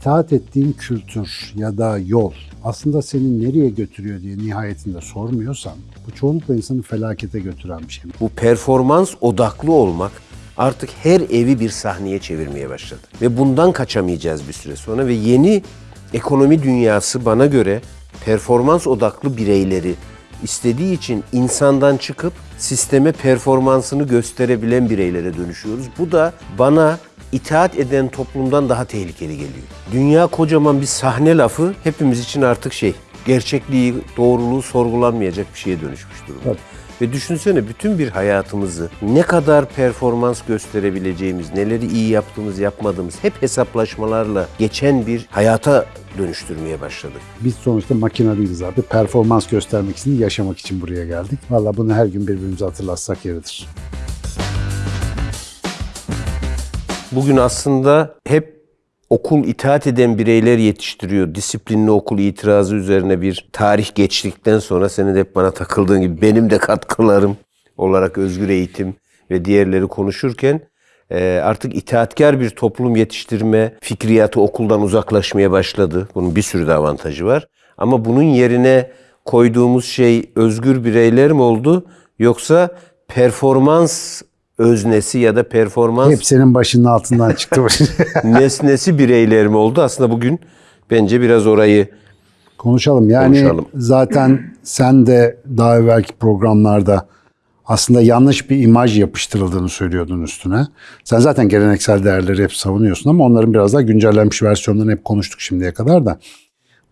itaat ettiğin kültür ya da yol aslında seni nereye götürüyor diye nihayetinde sormuyorsan bu çoğunlukla insanı felakete götüren bir şey. Bu performans odaklı olmak artık her evi bir sahneye çevirmeye başladı. Ve bundan kaçamayacağız bir süre sonra ve yeni ekonomi dünyası bana göre performans odaklı bireyleri istediği için insandan çıkıp sisteme performansını gösterebilen bireylere dönüşüyoruz. Bu da bana itaat eden toplumdan daha tehlikeli geliyor. Dünya kocaman bir sahne lafı hepimiz için artık şey, gerçekliği, doğruluğu sorgulanmayacak bir şeye dönüşmüş durumda. Evet. Ve düşünsene bütün bir hayatımızı ne kadar performans gösterebileceğimiz, neleri iyi yaptığımız, yapmadığımız hep hesaplaşmalarla geçen bir hayata dönüştürmeye başladık. Biz sonuçta makine değiliz abi. Performans göstermek için, yaşamak için buraya geldik. Valla bunu her gün birbirimize hatırlatsak yeridir. Bugün aslında hep okul itaat eden bireyler yetiştiriyor. Disiplinli okul itirazı üzerine bir tarih geçtikten sonra senin de hep bana takıldığın gibi benim de katkılarım olarak özgür eğitim ve diğerleri konuşurken e, artık itaatkar bir toplum yetiştirme fikriyatı okuldan uzaklaşmaya başladı. Bunun bir sürü de avantajı var. Ama bunun yerine koyduğumuz şey özgür bireyler mi oldu yoksa performans öznesi ya da performans Hep senin başının altından çıktı. nesnesi bireyler mi oldu? Aslında bugün bence biraz orayı Konuşalım. Yani Konuşalım. zaten sen de daha evvelki programlarda aslında yanlış bir imaj yapıştırıldığını söylüyordun üstüne. Sen zaten geleneksel değerleri hep savunuyorsun ama onların biraz daha güncellenmiş versiyonlarını hep konuştuk şimdiye kadar da.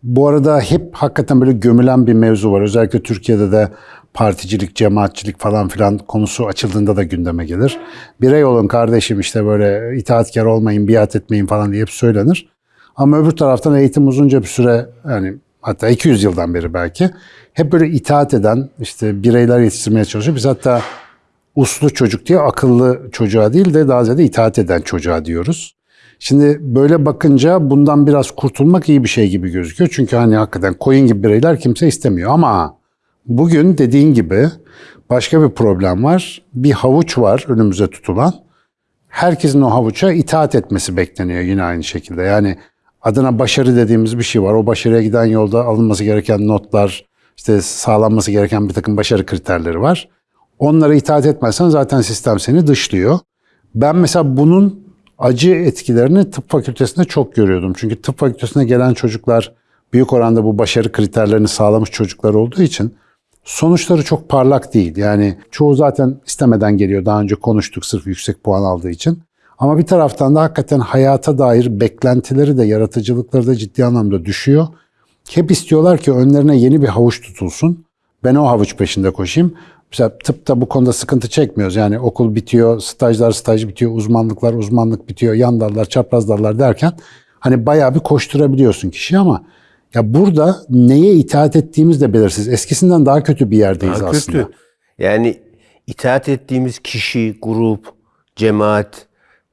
Bu arada hep hakikaten böyle gömülen bir mevzu var. Özellikle Türkiye'de de particilik, cemaatçilik falan filan konusu açıldığında da gündeme gelir. Birey olun kardeşim işte böyle itaatkar olmayın, biat etmeyin falan diye hep söylenir. Ama öbür taraftan eğitim uzunca bir süre yani hatta 200 yıldan beri belki hep böyle itaat eden işte bireyler yetiştirmeye çalışıyor. Biz hatta uslu çocuk diye akıllı çocuğa değil de daha ziyade itaat eden çocuğa diyoruz. Şimdi böyle bakınca bundan biraz kurtulmak iyi bir şey gibi gözüküyor. Çünkü hani hakikaten koyun gibi bireyler kimse istemiyor ama bugün dediğin gibi başka bir problem var. Bir havuç var önümüze tutulan. Herkesin o havuça itaat etmesi bekleniyor yine aynı şekilde. Yani adına başarı dediğimiz bir şey var. O başarıya giden yolda alınması gereken notlar, işte sağlanması gereken bir takım başarı kriterleri var. Onlara itaat etmezsen zaten sistem seni dışlıyor. Ben mesela bunun acı etkilerini tıp fakültesinde çok görüyordum. Çünkü tıp fakültesine gelen çocuklar büyük oranda bu başarı kriterlerini sağlamış çocuklar olduğu için sonuçları çok parlak değil. Yani çoğu zaten istemeden geliyor. Daha önce konuştuk sırf yüksek puan aldığı için. Ama bir taraftan da hakikaten hayata dair beklentileri de yaratıcılıkları da ciddi anlamda düşüyor. Hep istiyorlar ki önlerine yeni bir havuç tutulsun. Ben o havuç peşinde koşayım. Mesela tıpta bu konuda sıkıntı çekmiyoruz. Yani okul bitiyor, stajlar staj bitiyor, uzmanlıklar uzmanlık bitiyor, yan dallar, çapraz dallar derken hani bayağı bir koşturabiliyorsun kişi ama ya burada neye itaat ettiğimiz de belirsiz. Eskisinden daha kötü bir yerdeyiz daha aslında. kötü. Yani itaat ettiğimiz kişi, grup, cemaat,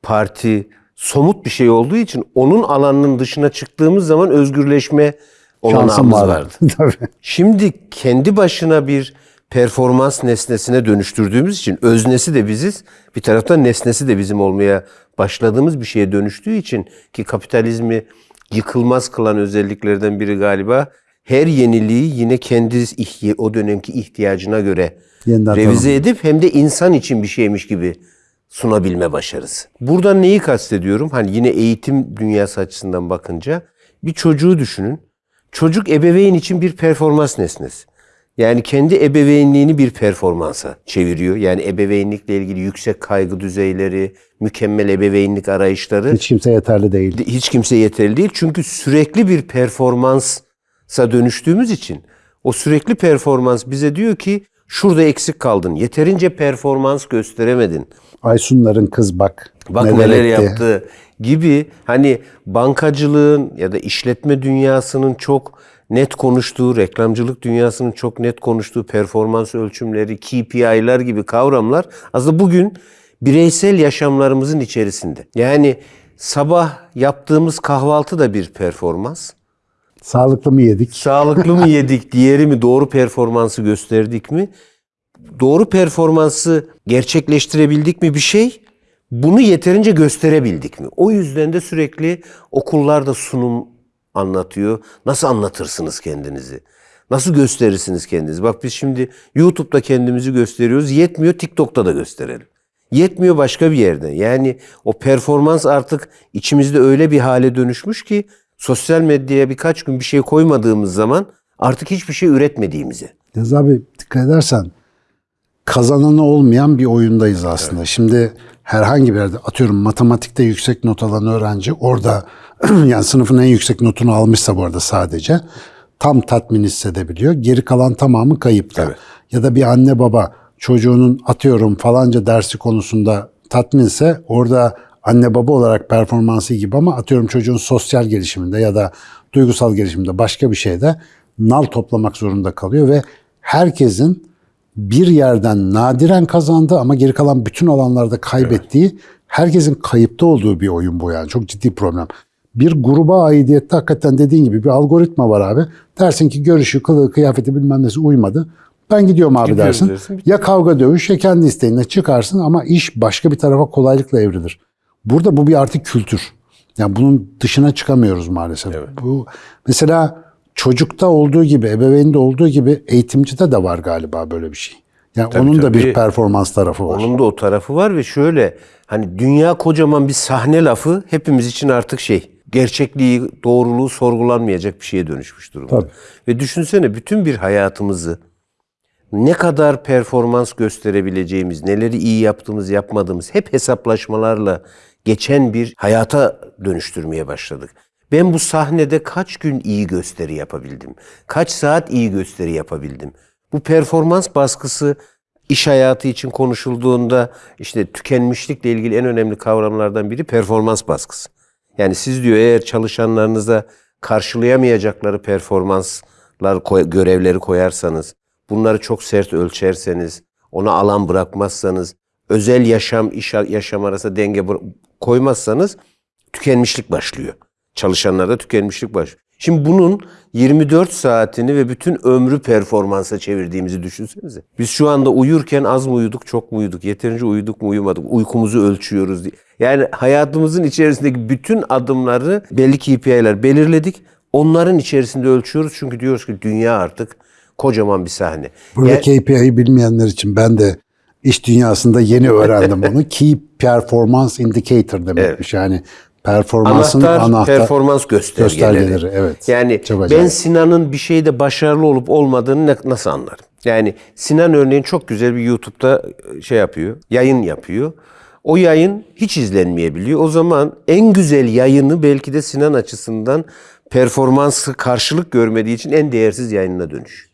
parti somut bir şey olduğu için onun alanının dışına çıktığımız zaman özgürleşme olanağımız var. vardı. Tabii. Şimdi kendi başına bir performans nesnesine dönüştürdüğümüz için öznesi de biziz, bir taraftan nesnesi de bizim olmaya başladığımız bir şeye dönüştüğü için ki kapitalizmi yıkılmaz kılan özelliklerden biri galiba her yeniliği yine kendi ihti- o dönemki ihtiyacına göre Yeniden revize edip hem de insan için bir şeymiş gibi sunabilme başarısı. Buradan neyi kastediyorum? Hani yine eğitim dünyası açısından bakınca bir çocuğu düşünün. Çocuk ebeveyn için bir performans nesnesi. Yani kendi ebeveynliğini bir performansa çeviriyor. Yani ebeveynlikle ilgili yüksek kaygı düzeyleri, mükemmel ebeveynlik arayışları Hiç kimse yeterli değil. hiç kimse yeterli değil. Çünkü sürekli bir performansa dönüştüğümüz için o sürekli performans bize diyor ki şurada eksik kaldın. Yeterince performans gösteremedin. Aysunların kız bak. Bak neler neler etti. yaptı gibi hani bankacılığın ya da işletme dünyasının çok net konuştuğu, reklamcılık dünyasının çok net konuştuğu performans ölçümleri, KPI'ler gibi kavramlar aslında bugün bireysel yaşamlarımızın içerisinde. Yani sabah yaptığımız kahvaltı da bir performans. Sağlıklı mı yedik? Sağlıklı mı yedik, diğeri mi doğru performansı gösterdik mi? Doğru performansı gerçekleştirebildik mi bir şey? Bunu yeterince gösterebildik mi? O yüzden de sürekli okullarda sunum anlatıyor. Nasıl anlatırsınız kendinizi? Nasıl gösterirsiniz kendinizi? Bak biz şimdi YouTube'da kendimizi gösteriyoruz. Yetmiyor TikTok'ta da gösterelim. Yetmiyor başka bir yerde. Yani o performans artık içimizde öyle bir hale dönüşmüş ki sosyal medyaya birkaç gün bir şey koymadığımız zaman artık hiçbir şey üretmediğimizi. Yaz abi dikkat edersen kazananı olmayan bir oyundayız aslında. Şimdi herhangi bir yerde atıyorum matematikte yüksek not alan öğrenci orada yani sınıfın en yüksek notunu almışsa bu arada sadece tam tatmin hissedebiliyor. Geri kalan tamamı kayıpta. Ya da bir anne baba çocuğunun atıyorum falanca dersi konusunda tatminse orada anne baba olarak performansı gibi ama atıyorum çocuğun sosyal gelişiminde ya da duygusal gelişiminde başka bir şeyde nal toplamak zorunda kalıyor ve herkesin bir yerden nadiren kazandığı ama geri kalan bütün alanlarda kaybettiği, herkesin kayıpta olduğu bir oyun bu yani. Çok ciddi problem. Bir gruba aidiyette hakikaten dediğin gibi bir algoritma var abi. Dersin ki görüşü, kılığı, kıyafeti bilmem nesi uymadı. Ben gidiyorum abi Gidiyorum dersin. dersin, Ya kavga dövüş ya kendi isteğinle çıkarsın ama iş başka bir tarafa kolaylıkla evrilir. Burada bu bir artık kültür. Yani bunun dışına çıkamıyoruz maalesef. Bu mesela çocukta olduğu gibi, ebeveynde olduğu gibi eğitimcide de var galiba böyle bir şey. Yani onun da tabii. bir performans tarafı var. Onun da o tarafı var ve şöyle hani dünya kocaman bir sahne lafı hepimiz için artık şey gerçekliği, doğruluğu sorgulanmayacak bir şeye dönüşmüş durumda. Tabii. Ve düşünsene bütün bir hayatımızı ne kadar performans gösterebileceğimiz, neleri iyi yaptığımız, yapmadığımız hep hesaplaşmalarla geçen bir hayata dönüştürmeye başladık. Ben bu sahnede kaç gün iyi gösteri yapabildim? Kaç saat iyi gösteri yapabildim? Bu performans baskısı iş hayatı için konuşulduğunda işte tükenmişlikle ilgili en önemli kavramlardan biri performans baskısı. Yani siz diyor eğer çalışanlarınıza karşılayamayacakları performanslar görevleri koyarsanız, bunları çok sert ölçerseniz, ona alan bırakmazsanız, özel yaşam iş yaşam arasında denge koymazsanız tükenmişlik başlıyor. Çalışanlarda tükenmişlik başlıyor. Şimdi bunun 24 saatini ve bütün ömrü performansa çevirdiğimizi düşünsenize. Biz şu anda uyurken az mı uyuduk, çok mu uyuduk, yeterince uyuduk mu uyumadık, uykumuzu ölçüyoruz diye. Yani hayatımızın içerisindeki bütün adımları belli KPI'ler belirledik. Onların içerisinde ölçüyoruz çünkü diyoruz ki dünya artık kocaman bir sahne. Burada Yani- KPI'yi bilmeyenler için ben de iş dünyasında yeni öğrendim bunu. Key Performance Indicator demekmiş. Yani performansın Anahtar, anahtar, performans göstergeleri. göstergeleri, evet. Yani ben. Sinan'ın bir şeyde başarılı olup olmadığını nasıl anlarım? Yani Sinan örneğin çok güzel bir YouTube'da şey yapıyor, yayın yapıyor. O yayın hiç izlenmeyebiliyor. O zaman en güzel yayını belki de Sinan açısından performansı karşılık görmediği için en değersiz yayınına dönüş.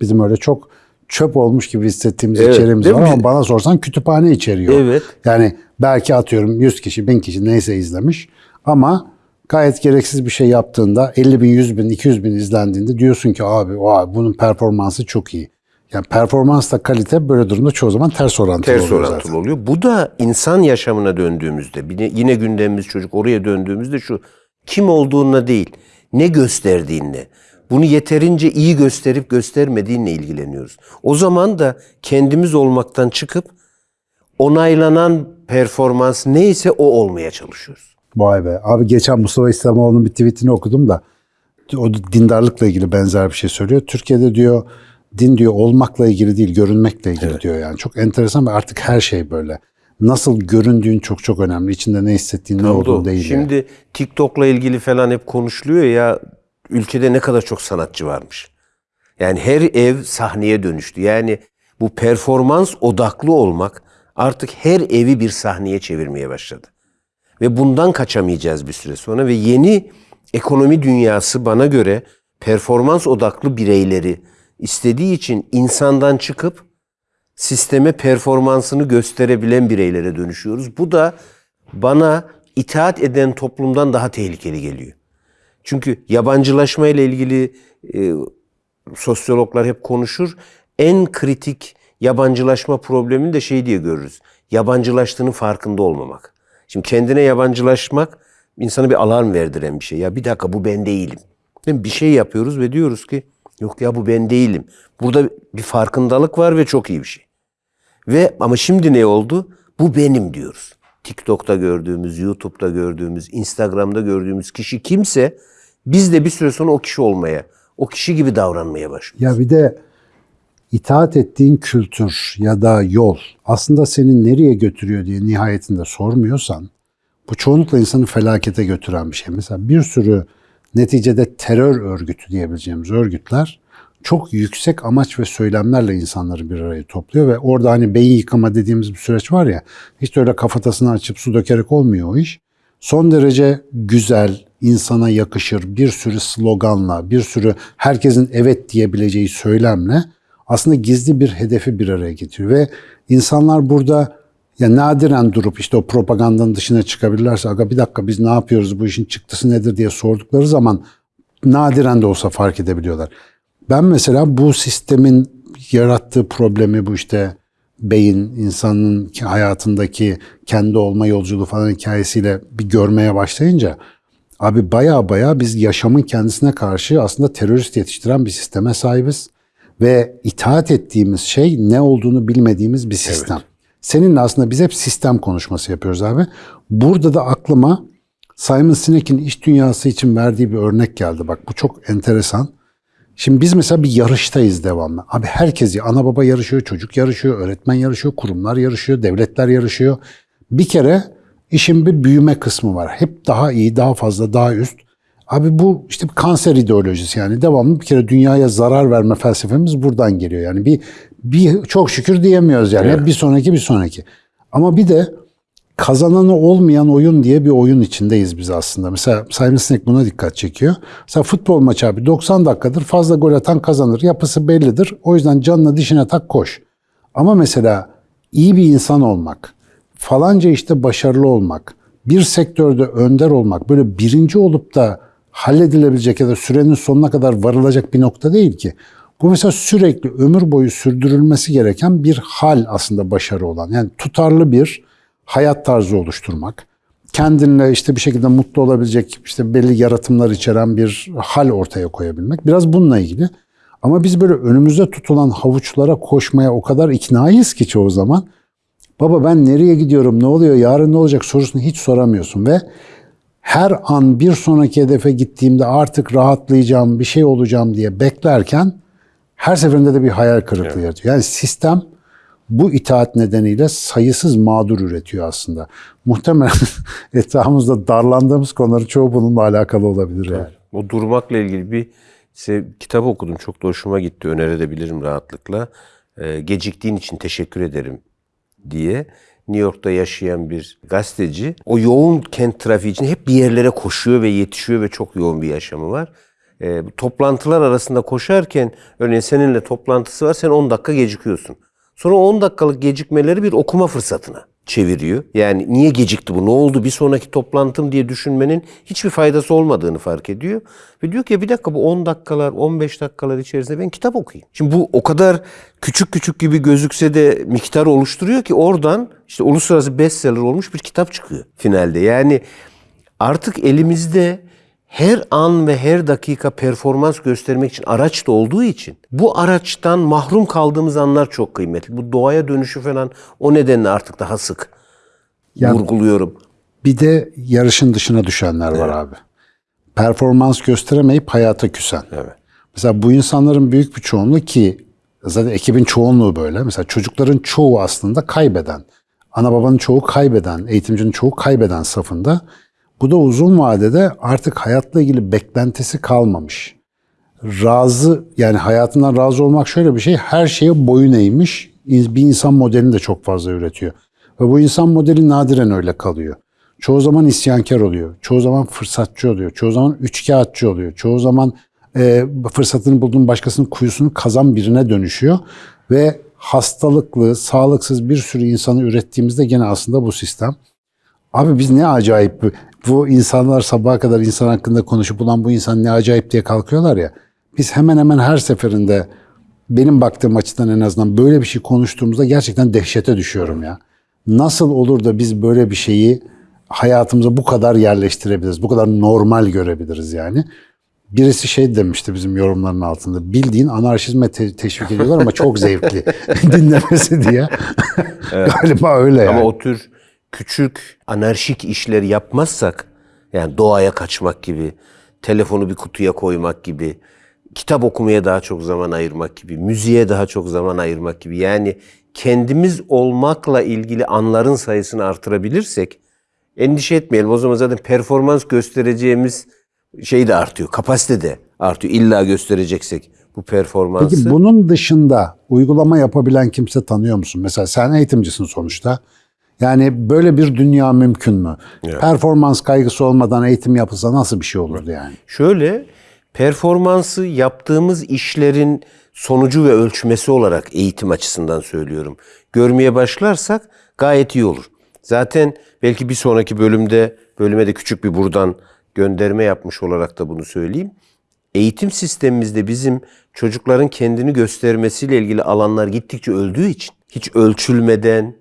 Bizim öyle çok çöp olmuş gibi hissettiğimiz Evet, içeriğimiz var mi? ama bana sorsan kütüphane içeriyor. Evet. Yani belki atıyorum 100 kişi, 1000 kişi neyse izlemiş ama gayet gereksiz bir şey yaptığında 50 bin, 100 bin, 200 bin izlendiğinde diyorsun ki abi vay, bunun performansı çok iyi. Yani performansla kalite böyle durumda çoğu zaman ters orantılı Ters oluyor orantılı zaten. oluyor. Bu da insan yaşamına döndüğümüzde, yine- gündemimiz çocuk oraya döndüğümüzde şu kim olduğuna değil, ne gösterdiğinle, bunu yeterince iyi gösterip göstermediğinle ilgileniyoruz. O zaman da kendimiz olmaktan çıkıp onaylanan performans neyse o olmaya çalışıyoruz. Vay be. Abi geçen Mustafa İslamoğlu'nun bir tweetini okudum da o da dindarlıkla ilgili benzer bir şey söylüyor. Türkiye'de diyor din diyor olmakla ilgili değil görünmekle ilgili diyor yani. Çok enteresan ve artık her şey böyle. Nasıl göründüğün çok çok önemli. İçinde ne hissettiğin ne olduğun Oldu. değil. yani. Şimdi TikTok'la ilgili falan hep konuşuluyor ya ülkede ne kadar çok sanatçı varmış. Yani her ev sahneye dönüştü. Yani bu performans odaklı olmak artık her evi bir sahneye çevirmeye başladı. Ve bundan kaçamayacağız bir süre sonra ve yeni ekonomi dünyası bana göre performans odaklı bireyleri istediği için insandan çıkıp sisteme performansını gösterebilen bireylere dönüşüyoruz. Bu da bana itaat eden toplumdan daha tehlikeli geliyor. Çünkü yabancılaşma ile ilgili e, sosyologlar hep konuşur. En kritik yabancılaşma problemini de şey diye görürüz. Yabancılaştığının farkında olmamak. Şimdi kendine yabancılaşmak insana bir alarm verdiren bir şey. Ya bir dakika bu ben değilim. Değil mi? Bir şey yapıyoruz ve diyoruz ki yok ya bu ben değilim. Burada bir farkındalık var ve çok iyi bir şey. Ve ama şimdi ne oldu? Bu benim diyoruz. TikTok'ta gördüğümüz, YouTube'da gördüğümüz, Instagram'da gördüğümüz kişi kimse biz de bir süre sonra o kişi olmaya, o kişi gibi davranmaya başlıyoruz. Ya bir de itaat ettiğin kültür ya da yol aslında seni nereye götürüyor diye nihayetinde sormuyorsan bu çoğunlukla insanı felakete götüren bir şey. Mesela bir sürü neticede terör örgütü diyebileceğimiz örgütler çok yüksek amaç ve söylemlerle insanları bir araya topluyor ve orada hani beyin yıkama dediğimiz bir süreç var ya hiç öyle kafatasını açıp su dökerek olmuyor o iş. Son derece güzel, insana yakışır. Bir sürü sloganla, bir sürü herkesin evet diyebileceği söylemle aslında gizli bir hedefi bir araya getiriyor. Ve insanlar burada ya nadiren durup işte o propagandanın dışına çıkabilirlerse aga bir dakika biz ne yapıyoruz bu işin çıktısı nedir? diye sordukları zaman nadiren de olsa fark edebiliyorlar. Ben mesela bu sistemin yarattığı problemi bu işte beyin insanın hayatındaki kendi olma yolculuğu falan hikayesiyle bir görmeye başlayınca abi baya baya biz yaşamın kendisine karşı aslında terörist yetiştiren bir sisteme sahibiz ve itaat ettiğimiz şey ne olduğunu bilmediğimiz bir sistem. Seninle aslında biz hep sistem konuşması yapıyoruz abi. Burada da aklıma Simon Sinek'in iş dünyası için verdiği bir örnek geldi. Bak bu çok enteresan. Şimdi biz mesela bir yarıştayız devamlı. Abi herkes, ana baba yarışıyor, çocuk yarışıyor, öğretmen yarışıyor, kurumlar yarışıyor, devletler yarışıyor. Bir kere işin bir büyüme kısmı var. Hep daha iyi, daha fazla, daha üst. Abi bu işte bir kanser ideolojisi yani devamlı bir kere dünyaya zarar verme felsefemiz buradan geliyor. Yani bir, bir çok şükür diyemiyoruz yani. Hep bir sonraki bir sonraki. Ama bir de kazananı olmayan oyun diye bir oyun içindeyiz biz aslında. Mesela Simon Sinek buna dikkat çekiyor. Mesela futbol maçı abi 90 dakikadır fazla gol atan kazanır. Yapısı bellidir. O yüzden canına dişine tak koş. Ama mesela iyi bir insan olmak, falanca işte başarılı olmak, bir sektörde önder olmak, böyle birinci olup da halledilebilecek ya da sürenin sonuna kadar varılacak bir nokta değil ki. Bu mesela sürekli ömür boyu sürdürülmesi gereken bir hal aslında başarı olan. Yani tutarlı bir hayat tarzı oluşturmak, kendinle işte bir şekilde mutlu olabilecek işte belli yaratımlar içeren bir hal ortaya koyabilmek. Biraz bununla ilgili. Ama biz böyle önümüzde tutulan havuçlara koşmaya o kadar iknayız ki çoğu zaman. Baba ben nereye gidiyorum, ne oluyor, yarın ne olacak sorusunu hiç soramıyorsun ve her an bir sonraki hedefe gittiğimde artık rahatlayacağım, bir şey olacağım diye beklerken her seferinde de bir hayal kırıklığı yaratıyor. Yani sistem bu itaat nedeniyle sayısız mağdur üretiyor aslında. Muhtemelen etrafımızda darlandığımız konuların çoğu bununla alakalı olabilir. Yani. O durmakla ilgili bir işte, kitap okudum. Çok da hoşuma gitti. Önerebilirim rahatlıkla. Ee, geciktiğin için teşekkür ederim diye. New York'ta yaşayan bir gazeteci. O yoğun kent trafiği için hep bir yerlere koşuyor ve yetişiyor ve çok yoğun bir yaşamı var. E, toplantılar arasında koşarken örneğin seninle toplantısı var sen 10 dakika gecikiyorsun. Sonra 10 dakikalık gecikmeleri bir okuma fırsatına çeviriyor. Yani niye gecikti bu, ne oldu, bir sonraki toplantım diye düşünmenin hiçbir faydası olmadığını fark ediyor. Ve diyor ki bir dakika bu 10 dakikalar, 15 dakikalar içerisinde ben kitap okuyayım. Şimdi bu o kadar küçük küçük gibi gözükse de miktar oluşturuyor ki oradan işte uluslararası bestseller olmuş bir kitap çıkıyor finalde. Yani artık elimizde her an ve her dakika performans göstermek için araç da olduğu için bu araçtan mahrum kaldığımız anlar çok kıymetli. Bu doğaya dönüşü falan o nedenle artık daha sık Ya- vurguluyorum. Bir de yarışın dışına düşenler var abi. Performans gösteremeyip hayata küsen. Evet. Mesela bu insanların büyük bir çoğunluğu ki zaten ekibin çoğunluğu böyle. Mesela çocukların çoğu aslında kaybeden. Ana babanın çoğu kaybeden, eğitimcinin çoğu kaybeden safında. Bu da uzun vadede artık hayatla ilgili beklentisi kalmamış. Razı yani hayatından razı olmak şöyle bir şey. Her şeye boyun eğmiş bir insan modelini de çok fazla üretiyor. Ve bu insan modeli nadiren öyle kalıyor. Çoğu zaman isyankar oluyor. Çoğu zaman fırsatçı oluyor. Çoğu zaman üçkağıtçı oluyor. Çoğu zaman e, fırsatını bulduğun başkasının kuyusunu kazan birine dönüşüyor. Ve hastalıklı, sağlıksız bir sürü insanı ürettiğimizde gene aslında bu sistem. Abi biz ne acayip bu- insanlar sabaha kadar insan hakkında konuşup ulan bu insan ne acayip diye kalkıyorlar ya. Biz hemen hemen her seferinde benim baktığım açıdan en azından böyle bir şey konuştuğumuzda gerçekten dehşete düşüyorum ya. Nasıl olur da biz böyle bir şeyi hayatımıza bu kadar yerleştirebiliriz, bu kadar normal görebiliriz yani. Birisi şey demişti bizim yorumların altında. Bildiğin anarşizme te- teşvik ediyorlar ama çok zevkli dinlemesi diye. Galiba öyle yani. Ama o tür küçük anarşik işler yapmazsak yani doğaya kaçmak gibi, telefonu bir kutuya koymak gibi, kitap okumaya daha çok zaman ayırmak gibi, müziğe daha çok zaman ayırmak gibi yani kendimiz olmakla ilgili anların sayısını artırabilirsek endişe etmeyelim. O zaman zaten performans göstereceğimiz şey de artıyor. Kapasite de artıyor. İlla göstereceksek bu performansı. Peki bunun dışında uygulama yapabilen kimse tanıyor musun? Mesela sen eğitimcisin sonuçta. Yani böyle bir dünya mümkün mü? Performans kaygısı olmadan eğitim yapılsa nasıl bir şey olurdu yani? Şöyle performansı yaptığımız işlerin sonucu ve ölçmesi olarak eğitim açısından söylüyorum. Görmeye başlarsak gayet iyi olur. Zaten belki bir sonraki bölümde bölüme de küçük bir buradan gönderme yapmış olarak da bunu söyleyeyim. Eğitim sistemimizde bizim çocukların kendini göstermesiyle ilgili alanlar gittikçe öldüğü için hiç ölçülmeden,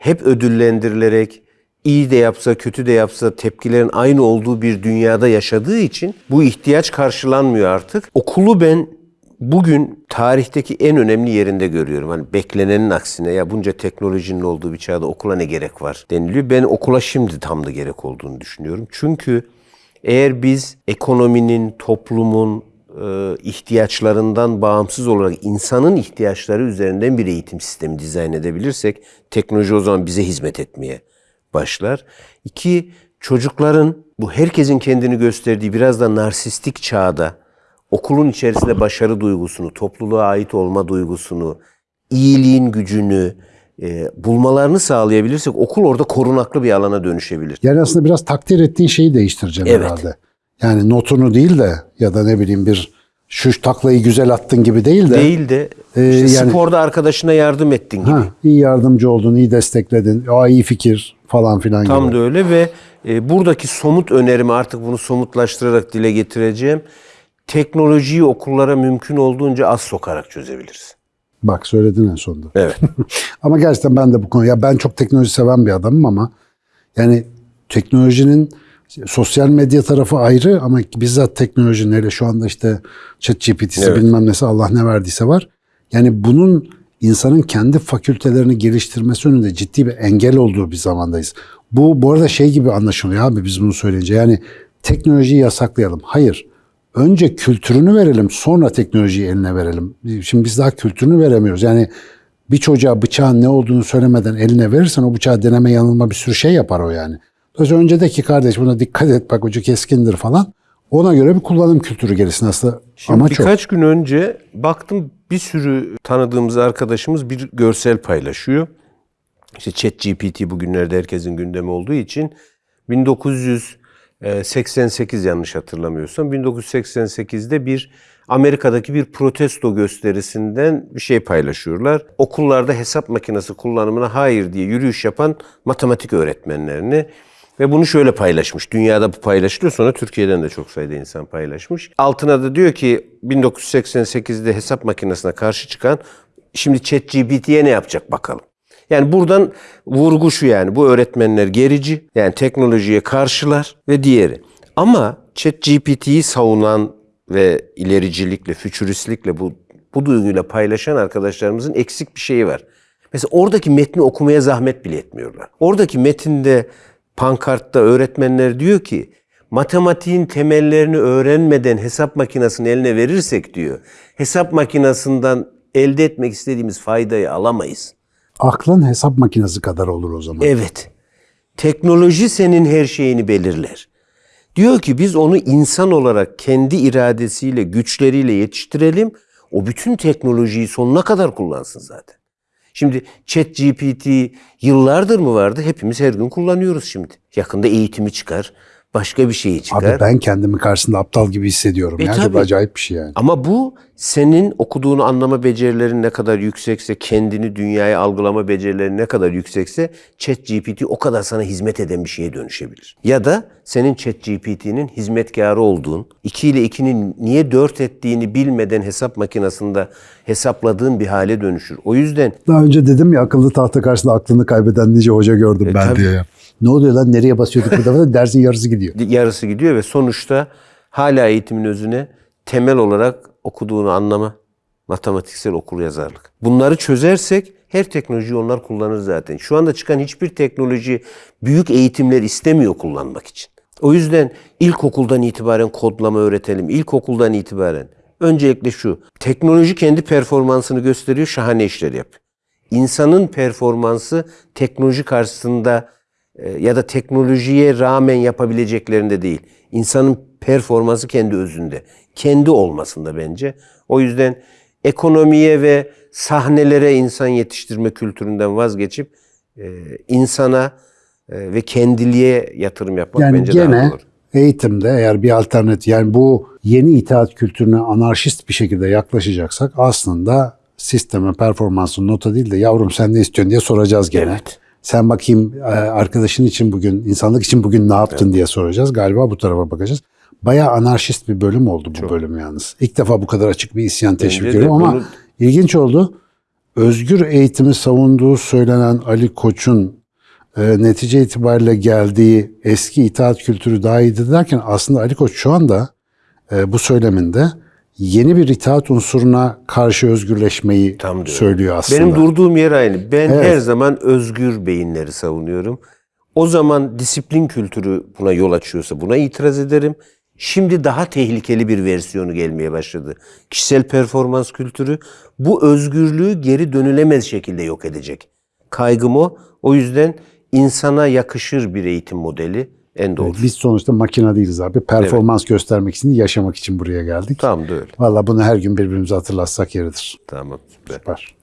hep ödüllendirilerek, iyi de yapsa, kötü de yapsa tepkilerin aynı olduğu bir dünyada yaşadığı için bu ihtiyaç karşılanmıyor artık. Okulu ben bugün tarihteki en önemli yerinde görüyorum. Hani beklenenin aksine ya bunca teknolojinin olduğu bir çağda okula ne gerek var deniliyor. Ben okula şimdi tam da gerek olduğunu düşünüyorum. Çünkü eğer biz ekonominin, toplumun ihtiyaçlarından bağımsız olarak insanın ihtiyaçları üzerinden bir eğitim sistemi dizayn edebilirsek teknoloji o zaman bize hizmet etmeye başlar. İki, çocukların bu herkesin kendini gösterdiği biraz da narsistik çağda okulun içerisinde başarı duygusunu, topluluğa ait olma duygusunu, iyiliğin gücünü e, bulmalarını sağlayabilirsek okul orada korunaklı bir alana dönüşebilir. Yani aslında biraz takdir ettiğin şeyi değiştireceksin Evet. herhalde. Yani notunu değil de ya da ne bileyim bir şu taklayı güzel attın gibi değil de Değil de işte yani- sporda arkadaşına yardım ettin gibi. ha, iyi yardımcı oldun, iyi destekledin, Aa, iyi fikir falan filan Tam gibi. da öyle ve e, buradaki somut önerimi artık bunu somutlaştırarak dile getireceğim. Teknolojiyi okullara mümkün olduğunca az sokarak çözebiliriz. Bak söyledin en sonunda. Evet. Ama gerçekten ben de bu konu ya ben çok teknoloji seven bir adamım ama yani teknolojinin sosyal medya tarafı ayrı ama bizzat teknolojinin hele şu anda işte chat GPT'si Evet. bilmem nesi Allah ne verdiyse var. Yani bunun insanın kendi fakültelerini geliştirmesi önünde ciddi bir engel olduğu bir zamandayız. Bu bu arada şey gibi anlaşılıyor abi biz bunu söyleyince yani teknolojiyi yasaklayalım. Hayır. Önce kültürünü verelim sonra teknolojiyi eline verelim. Şimdi biz daha kültürünü veremiyoruz. Yani bir çocuğa bıçağın ne olduğunu söylemeden eline verirsen o bıçağı deneme yanılma bir sürü şey yapar o yani. Dolayısıyla önce de ki kardeş buna dikkat et bak ucu keskindir falan. Ona göre bir kullanım kültürü gelsin aslında. Şimdi Ama çok. birkaç gün önce baktım bir sürü tanıdığımız arkadaşımız bir görsel paylaşıyor. İşte ChatGPT bugünlerde herkesin gündemi olduğu için 1988 yanlış hatırlamıyorsam 1988'de bir Amerika'daki bir protesto gösterisinden bir şey paylaşıyorlar. Okullarda hesap makinesi kullanımına hayır diye yürüyüş yapan matematik öğretmenlerini ve bunu şöyle paylaşmış. Dünyada bu paylaşılıyor. Sonra Türkiye'den de çok sayıda insan paylaşmış. Altına da diyor ki 1988'de hesap makinesine karşı çıkan şimdi ChatGPT'ye ne yapacak bakalım. Yani buradan vurgu şu yani bu öğretmenler gerici yani teknolojiye karşılar ve diğeri. Ama ChatGPT'yi savunan ve ilericilikle, fütüristlikle bu, bu duyguyla paylaşan arkadaşlarımızın eksik bir şeyi var. Mesela oradaki metni okumaya zahmet bile etmiyorlar. Oradaki metinde pankartta öğretmenler diyor ki matematiğin temellerini öğrenmeden hesap makinesini eline verirsek diyor. Hesap makinesinden elde etmek istediğimiz faydayı alamayız. Aklın hesap makinesi kadar olur o zaman. Evet. Teknoloji senin her şeyini belirler. Diyor ki biz onu insan olarak kendi iradesiyle, güçleriyle yetiştirelim. O bütün teknolojiyi sonuna kadar kullansın zaten. Şimdi ChatGPT yıllardır mı vardı? Hepimiz her gün kullanıyoruz şimdi. Yakında eğitimi çıkar, başka bir şeyi çıkar. Abi ben kendimi karşısında aptal gibi hissediyorum. E ya. Çok tabii. acayip bir şey yani. Ama bu senin okuduğunu anlama becerilerin ne kadar yüksekse, kendini dünyaya algılama becerilerin ne kadar yüksekse ChatGPT o kadar sana hizmet eden bir şeye dönüşebilir. Ya da senin ChatGPT'nin hizmetkarı olduğun, 2 ile 2'nin niye 4 ettiğini bilmeden hesap makinesinde hesapladığın bir hale dönüşür. O yüzden Daha önce dedim ya akıllı tahta karşısında aklını kaybeden nice hoca gördüm ben tabii. diye. Ne oluyor lan nereye basıyorduk bu defa dersin yarısı gidiyor. yarısı gidiyor ve sonuçta hala eğitimin özüne temel olarak okuduğunu anlama, matematiksel okur yazarlık. Bunları çözersek Her teknolojiyi onlar kullanır zaten. Şu anda çıkan hiçbir teknoloji büyük eğitimler istemiyor kullanmak için. O yüzden ilkokuldan itibaren kodlama öğretelim. İlkokuldan itibaren. Öncelikle şu. Teknoloji kendi performansını gösteriyor, şahane işler yap. İnsanın performansı teknoloji karşısında e, ya da teknolojiye rağmen yapabileceklerinde değil. İnsanın performansı kendi özünde. Kendi olmasında bence. O yüzden ekonomiye ve sahnelere insan yetiştirme kültüründen vazgeçip e, insana ve kendiliğe yatırım yapmak Yani bence daha gene doğru. eğitimde eğer bir alternatif yani bu yeni itaat kültürüne anarşist bir şekilde yaklaşacaksak aslında sisteme performansı nota değil de yavrum sen ne istiyorsun diye soracağız gene. Evet. Sen bakayım e, arkadaşın için bugün, insanlık için bugün ne yaptın diye soracağız. Galiba bu tarafa bakacağız. Bayağı anarşist bir bölüm oldu bu bölüm yalnız. İlk defa bu kadar açık bir isyan teşvik ediyorum ama bunu- ilginç oldu. Özgür eğitimi savunduğu söylenen Ali Koç'un e, netice itibariyle geldiği eski itaat kültürü daha iyiydi derken aslında Ali Koç şu anda e, bu söyleminde yeni bir itaat unsuruna karşı özgürleşmeyi Tam söylüyor aslında. Benim durduğum yer aynı. Ben Evet. her zaman özgür beyinleri savunuyorum. O zaman disiplin kültürü buna yol açıyorsa buna itiraz ederim. Şimdi daha tehlikeli bir versiyonu gelmeye başladı. Kişisel performans kültürü bu özgürlüğü geri dönülemez şekilde yok edecek. Kaygım o. O yüzden insana yakışır bir eğitim modeli en doğru. Biz sonuçta makine değiliz abi. Performans göstermek için, yaşamak için buraya geldik. Tamam da öyle. Valla bunu her gün birbirimize hatırlatsak yeridir. Tamam süper. Süper.